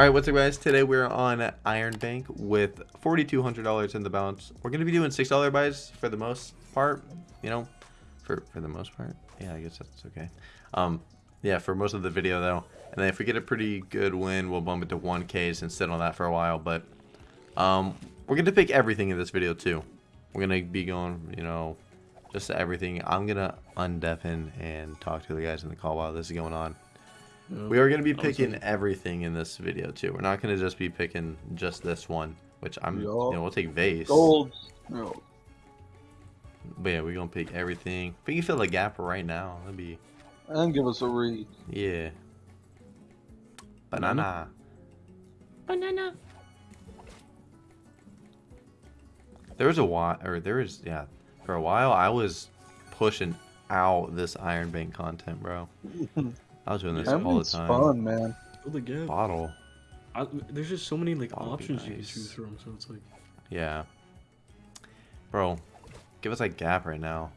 All right, what's up, guys? Today we're on Iron Bank with $4,200 in the balance. We're going to be doing $6 buys for the most part, you know, for, for the most part. Yeah, I guess that's okay. Um, yeah, for most of the video, though. And then if we get a pretty good win, we'll bump it to 1Ks and sit on that for a while. But um, we're going to pick everything in this video, too. We're going to be going, you know, just everything. I'm going to undeafen and talk to the guys in the call while this is going on. We are going to be picking everything in this video too. We're not going to just be picking just this one, which I'm, you know, we'll take vase. Gold. No. But yeah, we're going to pick everything. If we can fill the gap right now, that'd be, And give us a read. yeah. Banana. Banana. There was a while, or there was, yeah, for a while I was pushing out this Iron Bank content, bro. I was doing this That all the time. fun, man. Fill the gap. Bottle. I, there's just so many like That'd be options you can choose from, so it's like Yeah. Bro, give us a gap right now.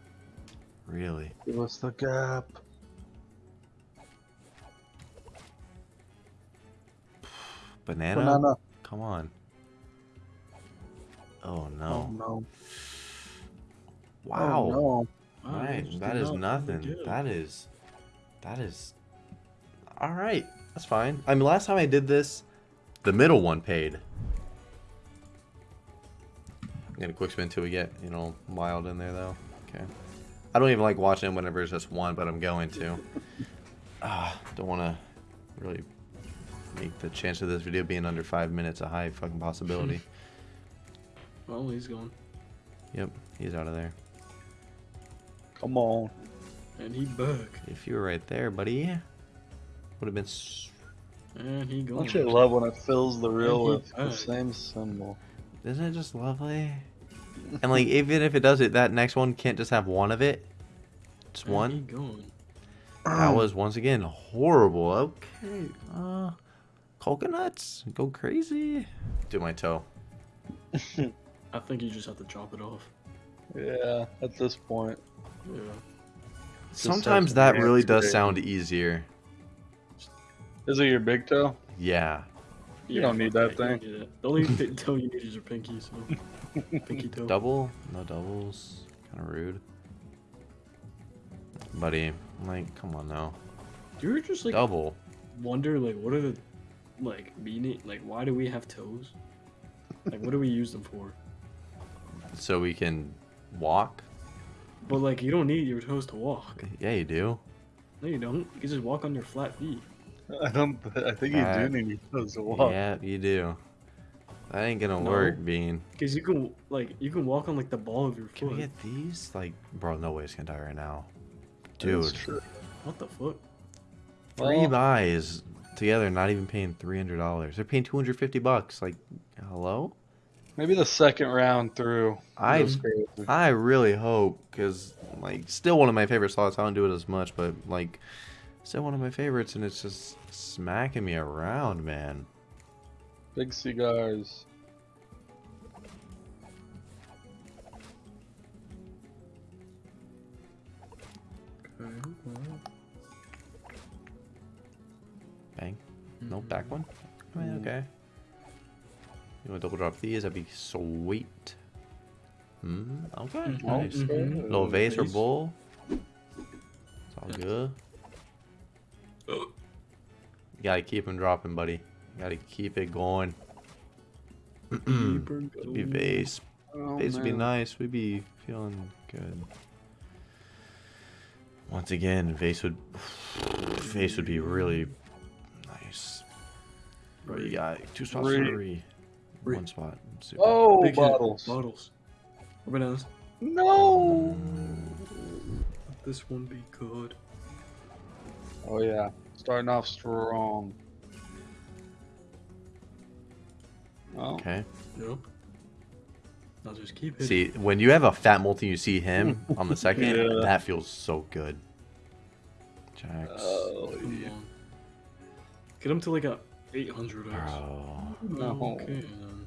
Really. Give us the gap. Banana? Banana. Come on. Oh no. Oh no. no. Wow. Oh, no. Right. just That did is not fill the nothing. That is that is Alright. That's fine. I mean last time I did this, the middle one paid. I'm gonna quick spin till we get, you know, wild in there though. Okay. I don't even like watching whenever it's just one, but I'm going to. Ah, don't wanna really make the chance of this video being under five minutes a high fucking possibility. Well, he's gone, yep, he's out of there. Come on. and he back, If you were right there, buddy, would have been. s- and he gone. Don't you love when it fills the reel And with the same symbol? Isn't it just lovely? And like, even if it does it, that next one can't just have one of it. It's And one. gone. That was once again horrible. Okay. Uh, coconuts, go crazy. Do my toe. I think you just have to chop it off. Yeah, at this point. Yeah. Sometimes that really does today. sound easier. Is it your big toe? Yeah. You don't need that thing. don't need it. The only th- toe you need is your pinky, so pinky toe. Double? No doubles. Kind of rude. Buddy, like, come on now. Do you ever just like Double. wonder like what are the like meaning like why do we have toes? Like what do we use them for? So we can walk? But like you don't need your toes to walk. Yeah, you do. No, you don't. You can just walk on your flat feet. I don't. I think you Uh, do need your toes to walk. Yeah, you do. That ain't gonna No. work, Bean. Because you can like you can walk on like the ball of your Can we get these? Like, bro, no way it's gonna die right now. Dude. What the fuck? three Well, buys together, not even paying three hundred dollars. They're paying two hundred fifty bucks. Like, hello? Maybe the second round through. I- I really hope, cause like, still one of my favorite slots. I don't do it as much, but like, still one of my favorites, and it's just smacking me around, man. Big cigars. Okay. Bang. Nope, back one. I mean, Mm. okay. You want to double drop these? That'd be sweet. Hmm. Okay. Mhm. Nice. Mhm. Little vase or bowl. It's all good. Oh. You gotta keep them dropping, buddy. You gotta keep it going. Keep her It'd be going. vase. Oh, Vase would be nice. We'd be feeling good. Once again, vase would vase would be really nice. Bro, you got two spots Three. for three. Three. One spot. Super. Oh, Big hit. bottles. Bottles. Or bananas. No. This one be good. Oh yeah, starting off strong. Oh, Okay. Yep. I'll just keep it. See, when you have a fat multi, you see him on the second. Yeah. That feels so good. Jacks. oh yeah. Get him to like a 800 X. Bro. No. Okay, then.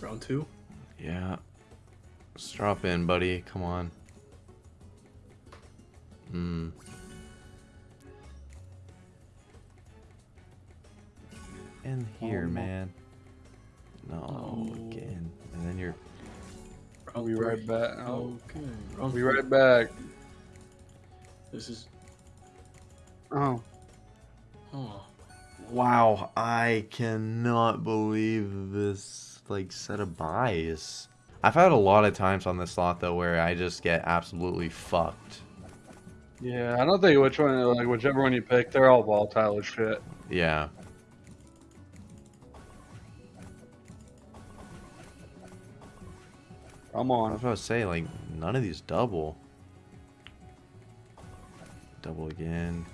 Round two. Yeah. Let's drop in, buddy. Come on. Hmm. In here, Oh, no. man. No, No. again. And then you're. I'll be right back. Oh, okay. I'll be right back. This is. Oh. Oh. Wow, I cannot believe this like set of buys. I've had a lot of times on this slot though where I just get absolutely fucked. Yeah, I don't think which one, like whichever one you pick, they're all volatile as shit. Yeah. Come I on. was about to say, like, none of these double. Double again.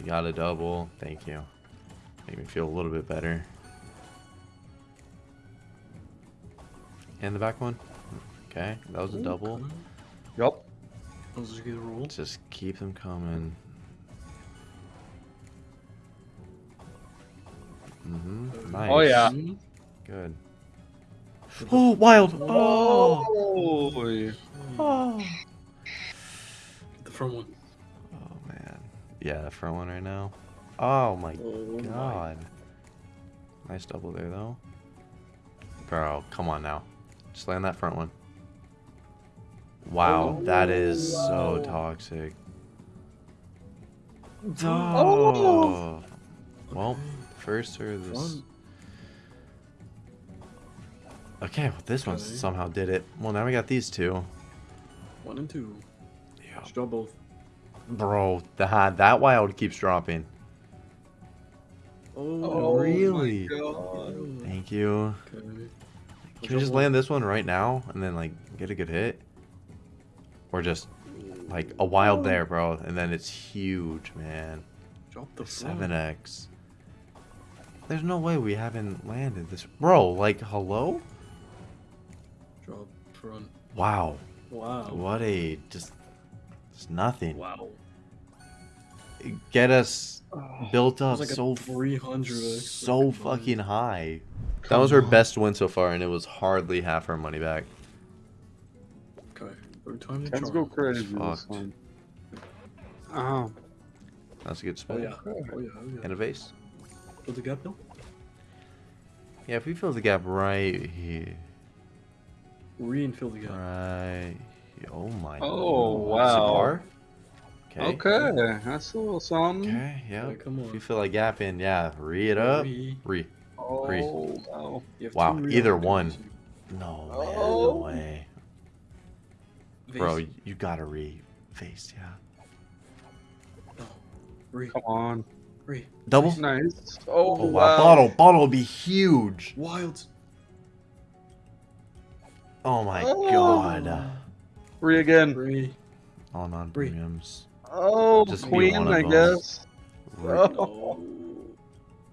You got a double. Thank you. Make me feel a little bit better. And the back one. Okay, that was a double. Okay. Yup. That was a good roll. Just keep them coming. Mm-hmm. Nice. Oh, yeah. Good. Oh, wild. Oh. Oh. Oh. The front one. Oh man. Yeah, the front one right now. Oh my Oh my. god. Nice double there though. Bro, come on now. Just land that front one. Wow, oh, that is so toxic. Oh. Oh. Well, first or this. Front. Okay, well this one Okay. somehow did it. Well, now we got these two. One and two. Yeah. Just drop both. Bro, that that wild keeps dropping. Oh, Oh, really? Thank you. Okay. Can we just land this one right now and then like get a good hit? Or just like a wild there, bro, and then it's huge, man. Drop the. Seven X. There's no way we haven't landed this, bro. Like, hello? Drop front. Wow. Wow. What a just, just nothing. Wow. Get us Oh, built up like so 300 so fucking high. That was her best win so far, and it was hardly half her money back. Okay. Third time the Tens charm. go crazy this Fucked. one. Oh. That's a good spot. Oh spot. yeah. Oh yeah. Oh yeah. And a vase. Fill the gap, Bill. Yeah, if we fill the gap right here, Re-infill the gap. right. Oh my. Oh, wow. Cigar. Okay, that's a little something. Okay. Yeah. Okay, come If on. you fill a gap in, yeah, re it up. Re. Re. Oh, Three. wow. Wow, either re-opportunities. No, man, no Oh. way. Vase. Bro, you gotta re face, yeah. No. Re. Come on. Re. Double. Nice. Oh, Oh wow, wow. bottle, bottle would be huge. Wilds. Oh my Oh. god. Three again. Re. All non premiums. Oh, Just be queen, I guess. Re- Oh.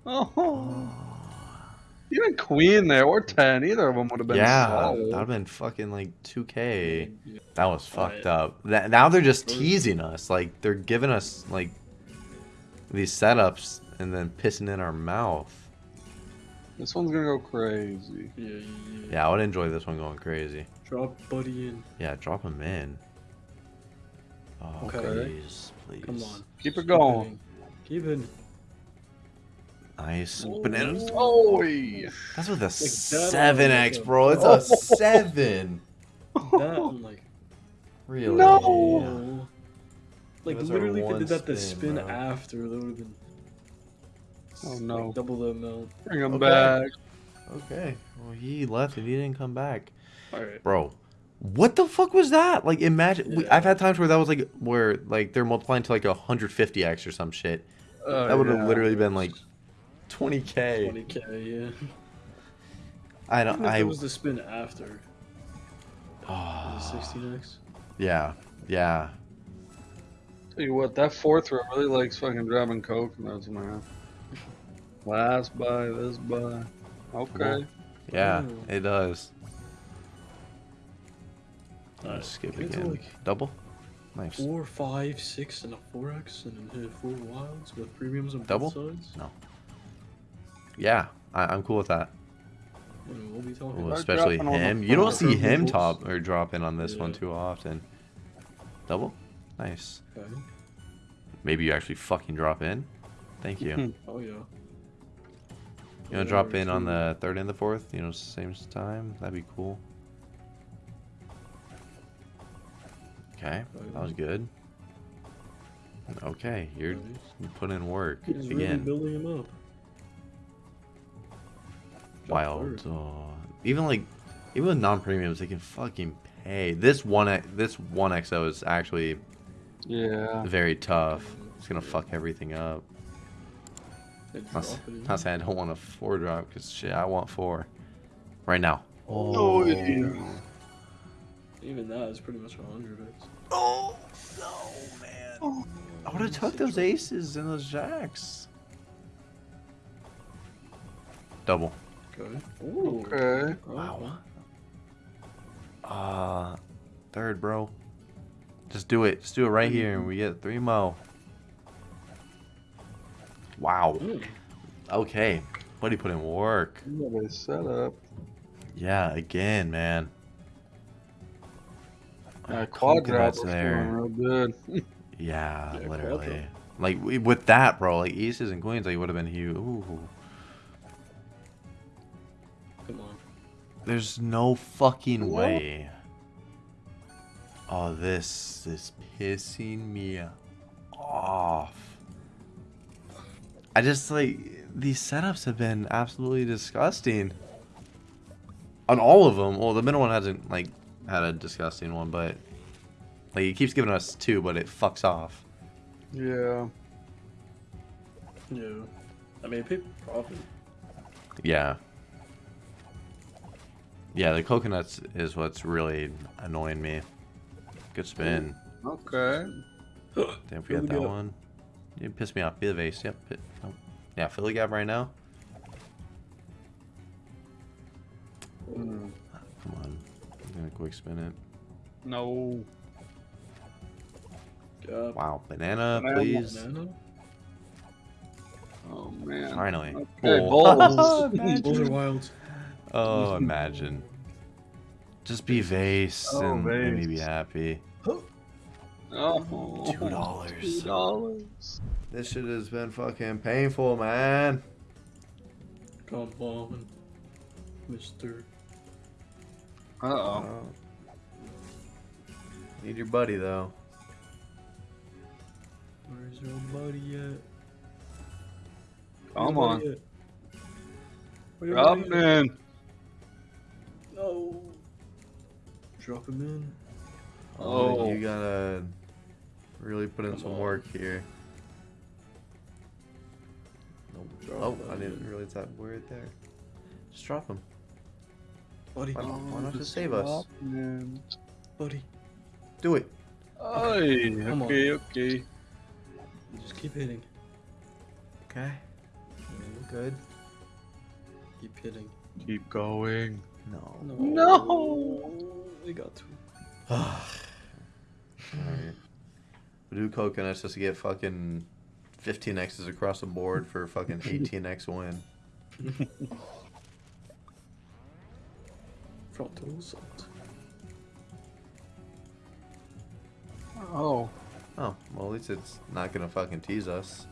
No. Oh. Even queen there, or 10. Either of them would have been yeah, solid. that would have been fucking like 2k. Yeah. That was fucked Alright. up. That, now they're just teasing us. Like they're giving us like these setups and then pissing in our mouth. This one's gonna go crazy. Yeah, yeah, yeah. Yeah, I would enjoy this one going crazy. Drop buddy in. Yeah, drop him in. Oh, Okay. please, please. Come on. Keep it going. Keep it. Nice. Oh. Bananas. Oh, That's with a that 7x, bro. It's Oh. a 7. That like. Really? No. Oh. Like Give us our literally, if they did that the spin, spin after, that would have been. Oh, like, no. double the amount. bring him Okay. back. Okay. Well, he left and he didn't come back. All right. Bro, what the fuck was that? Like, imagine. We, I've had times where that was like, where, like, they're multiplying to like 150x or some shit. Oh, That would have yeah. literally been like 20k. 20k, yeah. I don't. if I. it was the spin after. Ah, The 16x. yeah. Yeah. Tell you what, that fourth row really likes fucking grabbing coconuts, man. Last buy, this buy. Okay. Yeah. Oh. It does. Alright, Let's skip again. like, Double. Nice. Four, five, six, and a 4x, and then hit four wilds with premiums on Double? both sides. No. Yeah. I, I'm cool with that. We'll be talking. Ooh, especially dropping all the him. You don't see him rules. top or drop in on this one too often. Double. Nice. Okay. Maybe you actually fucking drop in. Thank you. You Oh yeah. Want to drop in on the third and the fourth? You know, same time? That'd be cool. Okay, that was good. Okay, you're putting in work He's really again. building him up. Drop Wild. Oh. Even like, even with non-premiums, they can fucking pay. This one, X- this one XO is actually Yeah. very tough. It's gonna fuck everything up. They Not, drop it in. not saying I don't want a four drop because shit, I want four right now. Oh, yeah. Even that is pretty much a hundred X. Oh no, man! I would have took those aces and those jacks. Double. Okay. Ooh. Okay. Wow. Uh, third, bro. Just do it. Just do it right here, and we get three mo. Wow. Okay. Buddy put in work. What a setup. Yeah, again, man. Uh, quad drop there. real good. Yeah, Yeah, literally. quadra. Like with that, bro. Like aces and queens, like would have been huge. Ooh. Come on. There's no fucking What? way. Oh, this is pissing me off. I just like these setups have been absolutely disgusting. On all of them. Well, the middle one hasn't like had a disgusting one, but like he keeps giving us two, but it fucks off. Yeah. Yeah. I mean, people profit. Yeah. Yeah, the coconuts is what's really annoying me. Good spin. Okay. Damn, forget Philly that gap. one. You piss me off. Be the vase. Yep. Pi- nope. Yeah, Philly Gap right now. Hmm. Come on. I'm gonna quick spin it. No. God. Wow. Banana, Banana. please. Banana? Oh man. Finally. Okay, Oh. balls. Imagine. Are wild. Oh, imagine. Just be vase Oh, and let me be vase. happy. Oh. Two dollars. Two dollars. This shit has been fucking painful, man. Come on, Mister. Uh oh. Oh. Need your buddy though. Where's your buddy at? Come Where on. buddy at? Where your Drop him in. No. Drop him in. Oh. you gotta really put in Come some on. work here. Drop Oh, him I didn't realize that word there. Just drop him. Buddy, Why not, why not just just save us? drop him buddy. Do it. Ay, Come on. okay, okay. Just keep hitting. Okay. Good. Keep hitting. Keep going. No. No. no! We got to. Alright. We do coconuts just to get fucking 15 X's across the board for a fucking 18X win. Frontal assault. Oh. Oh, well, at least it's not gonna fucking tease us.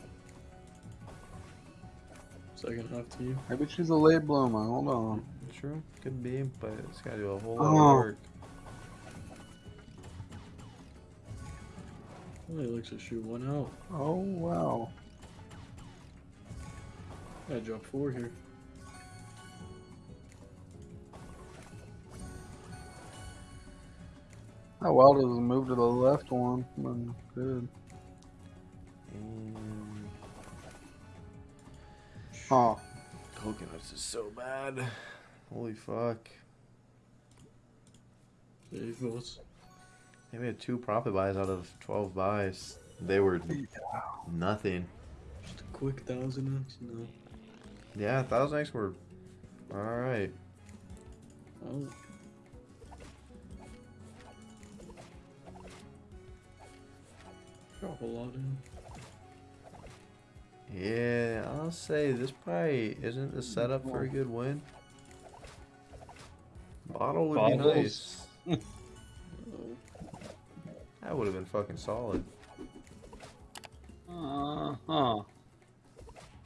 Second half to you. Maybe she's a late bloomer. Hold on. True, could be, but it's gotta do a whole lot Oh. of work. Oh, he likes to shoot one out. Oh wow. I drop four here. How well does it move to the left one? Mm, Good. And Huh. coconuts is so bad. Holy fuck. Save votes. They made two profit buys out of 12 buys. They were nothing. Just a quick thousand X. No. Yeah, 1000 X were alright. Oh. Drop a lot in. Yeah, I'll say this probably isn't the setup for a good win. Bottle would be nice. That would have been fucking solid. Uh huh.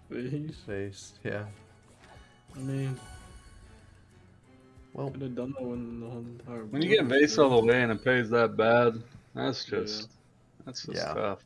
Face. Face. Yeah. I mean, Well, could have done that when the whole entire. When you get board was vase all the way and it pays that bad, that's Yeah. just that's just Yeah. tough.